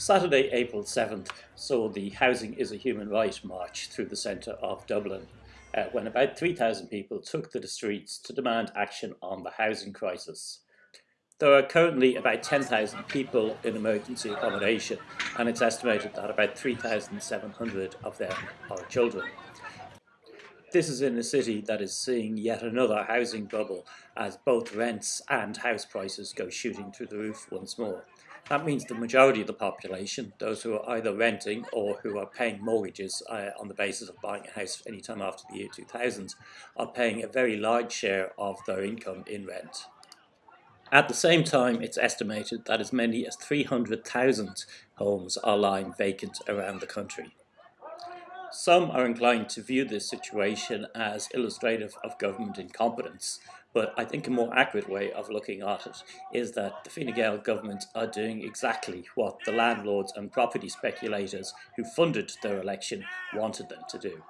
Saturday, April 7th, saw the Housing is a Human Right march through the centre of Dublin, uh, when about 3,000 people took to the streets to demand action on the housing crisis. There are currently about 10,000 people in emergency accommodation, and it's estimated that about 3,700 of them are children. This is in a city that is seeing yet another housing bubble as both rents and house prices go shooting through the roof once more. That means the majority of the population, those who are either renting or who are paying mortgages uh, on the basis of buying a house anytime after the year 2000, are paying a very large share of their income in rent. At the same time, it's estimated that as many as 300,000 homes are lying vacant around the country. Some are inclined to view this situation as illustrative of government incompetence, but I think a more accurate way of looking at it is that the Fine Gael government are doing exactly what the landlords and property speculators who funded their election wanted them to do.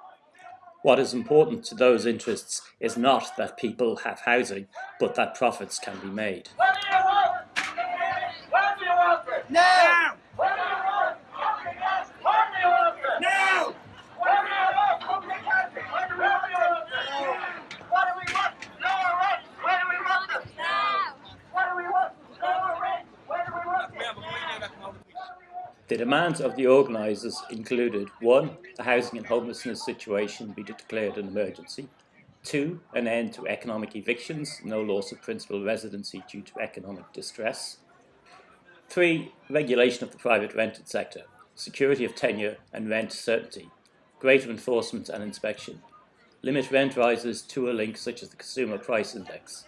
What is important to those interests is not that people have housing, but that profits can be made. The demands of the organisers included 1. The housing and homelessness situation be declared an emergency, 2. An end to economic evictions, no loss of principal residency due to economic distress, 3. Regulation of the private rented sector, security of tenure and rent certainty, greater enforcement and inspection, limit rent rises to a link such as the Consumer Price Index,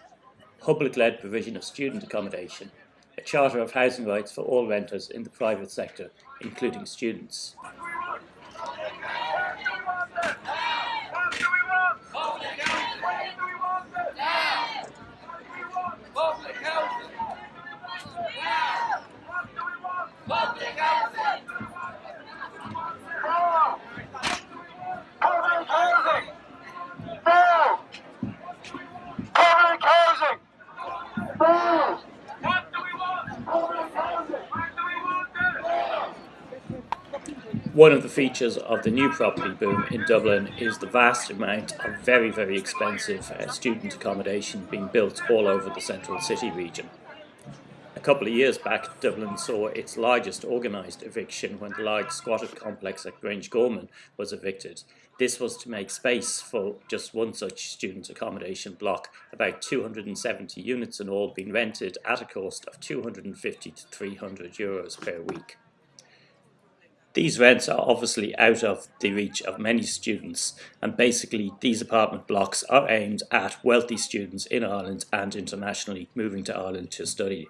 public-led provision of student accommodation, a charter of housing rights for all renters in the private sector, including students. One of the features of the new property boom in Dublin is the vast amount of very, very expensive uh, student accommodation being built all over the central city region. A couple of years back, Dublin saw its largest organised eviction when the large squatted complex at Grangegorman was evicted. This was to make space for just one such student accommodation block, about 270 units in all being rented at a cost of 250 to 300 euros per week. These rents are obviously out of the reach of many students and basically these apartment blocks are aimed at wealthy students in Ireland and internationally moving to Ireland to study.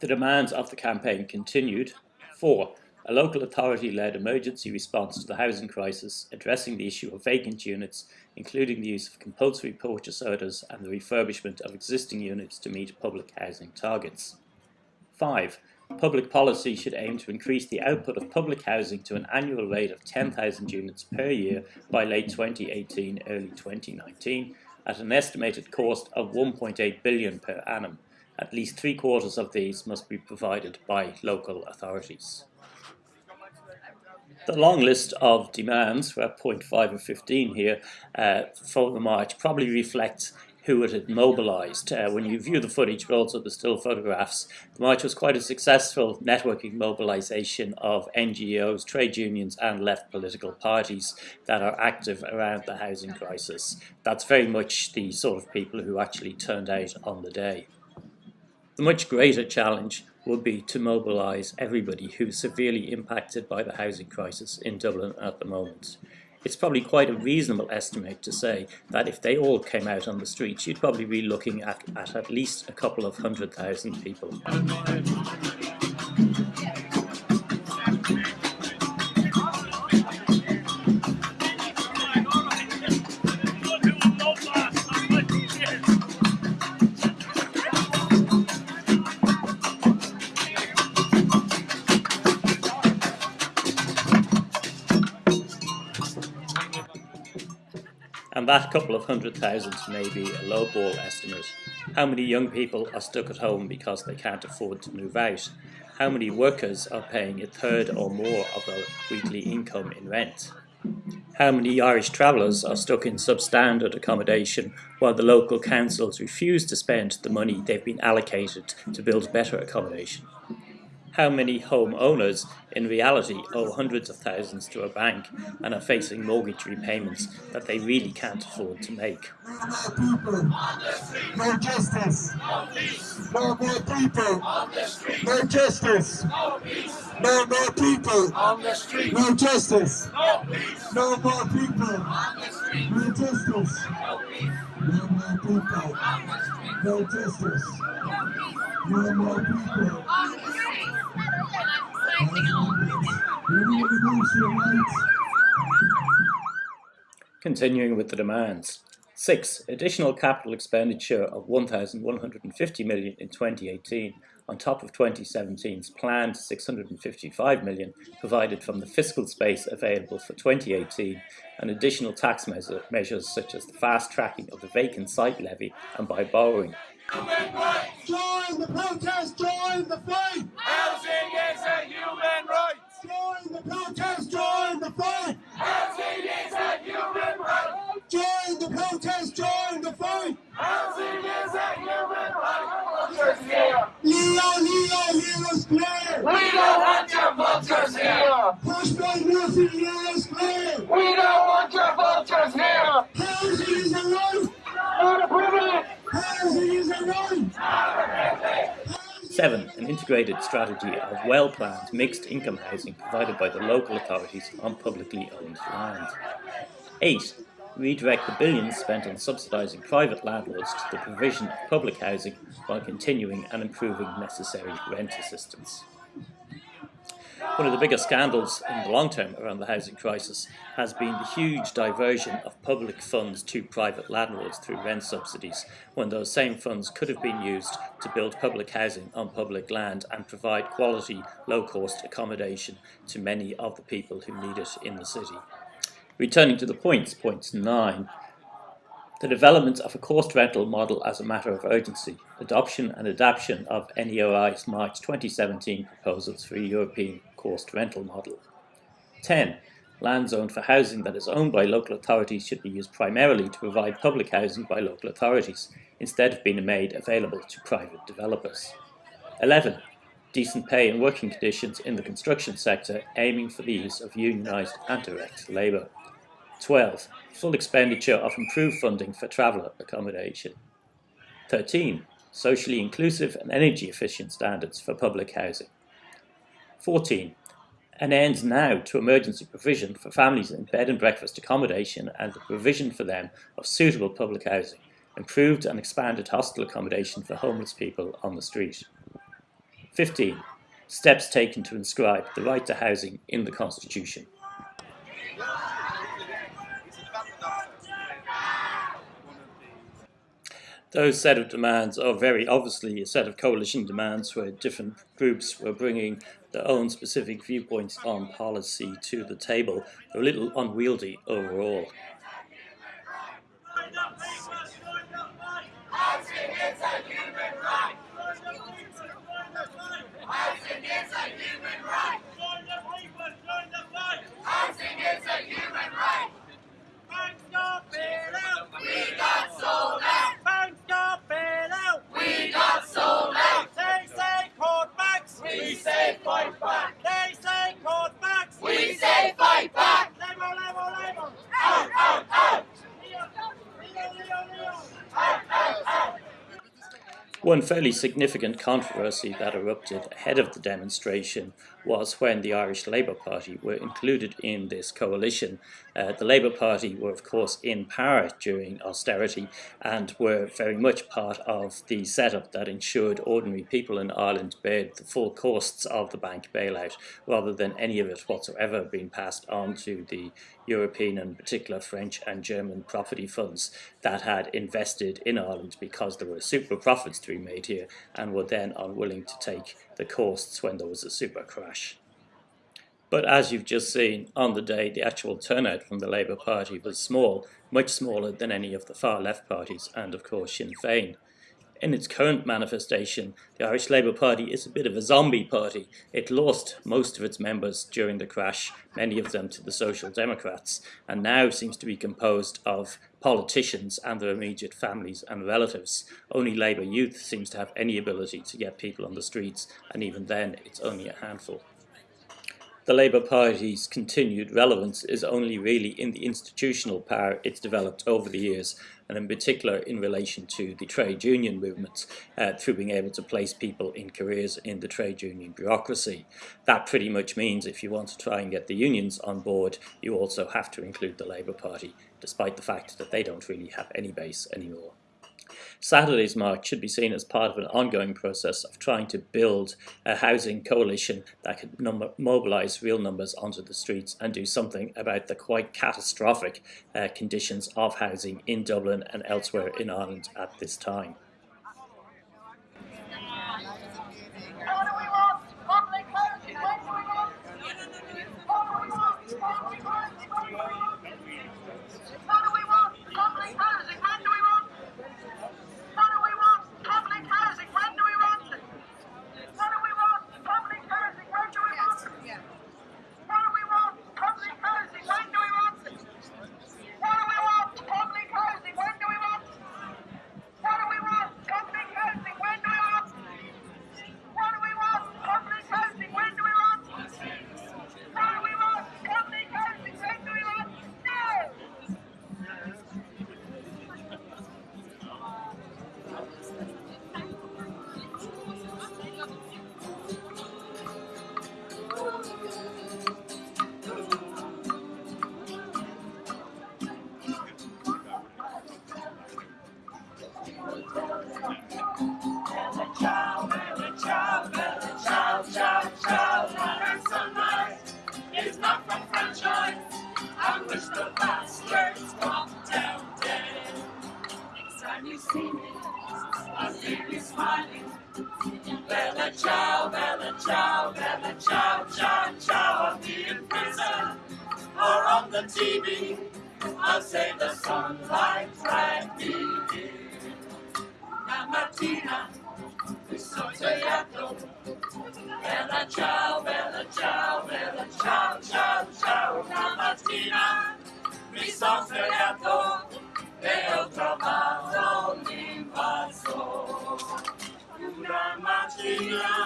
The demands of the campaign continued. 4. A local authority-led emergency response to the housing crisis addressing the issue of vacant units including the use of compulsory purchase orders and the refurbishment of existing units to meet public housing targets. 5 Public policy should aim to increase the output of public housing to an annual rate of 10,000 units per year by late 2018, early 2019, at an estimated cost of 1.8 billion per annum. At least three quarters of these must be provided by local authorities. The long list of demands, we're at point 5 of 15 here, uh, for the March probably reflects who it had mobilised. Uh, when you view the footage, but also the still photographs, the march was quite a successful networking mobilisation of NGOs, trade unions and left political parties that are active around the housing crisis. That's very much the sort of people who actually turned out on the day. The much greater challenge would be to mobilise everybody who's severely impacted by the housing crisis in Dublin at the moment it's probably quite a reasonable estimate to say that if they all came out on the streets, you'd probably be looking at at, at least a couple of hundred thousand people. And that couple of hundred thousand may be a lowball estimate. How many young people are stuck at home because they can't afford to move out? How many workers are paying a third or more of their weekly income in rent? How many Irish travellers are stuck in substandard accommodation while the local councils refuse to spend the money they've been allocated to build better accommodation? How many homeowners in reality owe hundreds of thousands to a bank and are facing mortgage repayments that they really can't afford to make. No justice. No more people. No justice. No more people. On the street. No justice. No more people. No justice. No more people. No justice. No more people. Continuing with the demands. 6. Additional capital expenditure of 1,150 million in 2018 on top of 2017's planned 655 million provided from the fiscal space available for 2018 and additional tax measure, measures such as the fast tracking of the vacant site levy and by borrowing. Join the protest, join the fight! Housing is a human right. Join the protest, join the fight! Housing is a human right. Join the protest, join the fight! Housing is a human right. Vultures here. Leo, Leo, hear us clear! We don't want your vultures here. Push by Murphy, hear us! We don't want your vultures here. Housing is a right! Not a privilege. Housing is a right! 7. An integrated strategy of well-planned mixed income housing provided by the local authorities on publicly owned land. 8. Redirect the billions spent on subsidising private landlords to the provision of public housing while continuing and improving necessary rent assistance. One of the biggest scandals in the long term around the housing crisis has been the huge diversion of public funds to private landlords through rent subsidies, when those same funds could have been used to build public housing on public land and provide quality, low-cost accommodation to many of the people who need it in the city. Returning to the points, point 9, the development of a cost rental model as a matter of urgency, adoption and adaptation of NERI's March 2017 proposals for a European cost rental model. 10. Land zoned for housing that is owned by local authorities should be used primarily to provide public housing by local authorities, instead of being made available to private developers. 11. Decent pay and working conditions in the construction sector, aiming for the use of unionised and direct labour. 12. Full expenditure of improved funding for traveller accommodation. 13. Socially inclusive and energy efficient standards for public housing. 14. An end now to emergency provision for families in bed and breakfast accommodation and the provision for them of suitable public housing, improved and expanded hostel accommodation for homeless people on the street. 15. Steps taken to inscribe the right to housing in the Constitution. Those set of demands are very obviously a set of coalition demands where different groups were bringing their own specific viewpoints on policy to the table. They're a little unwieldy overall. Housing is a human right. Housing is a human right. Housing is a human right. We got sold out. We got sold out. We say fight back. We say fight back. Out, out, out. Out, out, out. One fairly significant controversy that erupted ahead of the demonstration was when the Irish Labour Party were included in this coalition. Uh, the Labour Party were, of course, in power during austerity and were very much part of the setup that ensured ordinary people in Ireland bared the full costs of the bank bailout rather than any of it whatsoever being passed on to the European and particular French and German property funds that had invested in Ireland because there were super profits to be made here and were then unwilling to take the costs when there was a super crash. But as you've just seen, on the day the actual turnout from the Labour Party was small, much smaller than any of the far left parties and of course Sinn Féin. In its current manifestation, the Irish Labour Party is a bit of a zombie party. It lost most of its members during the crash, many of them to the Social Democrats, and now seems to be composed of politicians and their immediate families and relatives. Only Labour youth seems to have any ability to get people on the streets, and even then it's only a handful the Labour Party's continued relevance is only really in the institutional power it's developed over the years, and in particular in relation to the trade union movements uh, through being able to place people in careers in the trade union bureaucracy. That pretty much means if you want to try and get the unions on board, you also have to include the Labour Party, despite the fact that they don't really have any base anymore. Saturday's march should be seen as part of an ongoing process of trying to build a housing coalition that could mobilise real numbers onto the streets and do something about the quite catastrophic uh, conditions of housing in Dublin and elsewhere in Ireland at this time. the TV. I'll say the sunlight right beginning. La mattina, questo gelato. Bella ciao, bella ciao, bella ciao, ciao, ciao. La mattina, mi son svegliato e ho trovato un invaso. Una mattina.